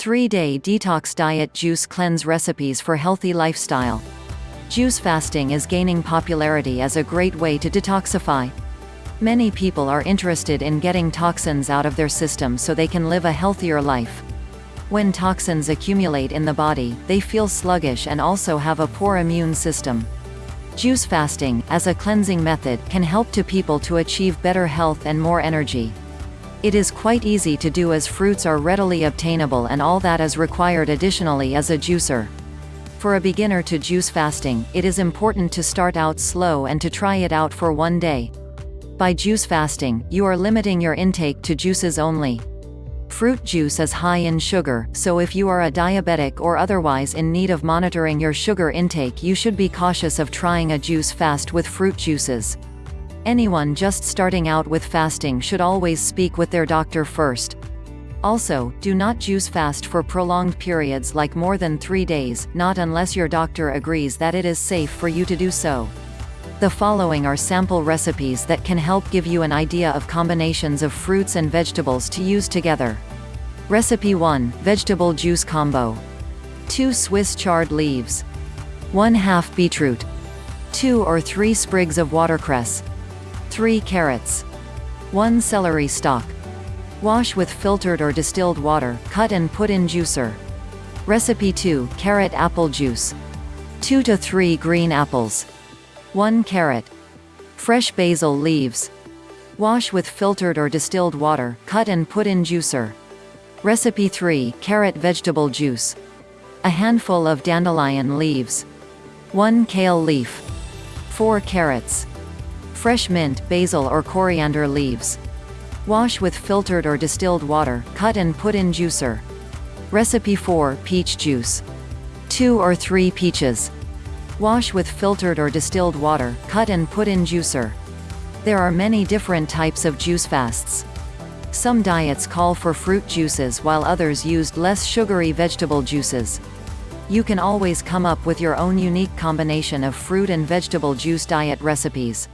3-day detox diet juice cleanse recipes for healthy lifestyle. Juice fasting is gaining popularity as a great way to detoxify. Many people are interested in getting toxins out of their system so they can live a healthier life. When toxins accumulate in the body, they feel sluggish and also have a poor immune system. Juice fasting, as a cleansing method, can help to people to achieve better health and more energy. It is quite easy to do as fruits are readily obtainable and all that is required additionally is a juicer. For a beginner to juice fasting, it is important to start out slow and to try it out for one day. By juice fasting, you are limiting your intake to juices only. Fruit juice is high in sugar, so if you are a diabetic or otherwise in need of monitoring your sugar intake you should be cautious of trying a juice fast with fruit juices. Anyone just starting out with fasting should always speak with their doctor first. Also, do not juice fast for prolonged periods like more than three days, not unless your doctor agrees that it is safe for you to do so. The following are sample recipes that can help give you an idea of combinations of fruits and vegetables to use together. Recipe 1, Vegetable Juice Combo. 2 Swiss chard leaves. 1 half beetroot. 2 or 3 sprigs of watercress. 3 carrots. 1 celery stalk. Wash with filtered or distilled water, cut and put in juicer. Recipe 2, Carrot Apple Juice. 2 to 3 green apples. 1 carrot. Fresh basil leaves. Wash with filtered or distilled water, cut and put in juicer. Recipe 3, Carrot Vegetable Juice. A handful of dandelion leaves. 1 kale leaf. 4 carrots. Fresh mint, basil or coriander leaves. Wash with filtered or distilled water, cut and put in juicer. Recipe 4, Peach Juice. 2 or 3 peaches. Wash with filtered or distilled water, cut and put in juicer. There are many different types of juice fasts. Some diets call for fruit juices while others used less sugary vegetable juices. You can always come up with your own unique combination of fruit and vegetable juice diet recipes.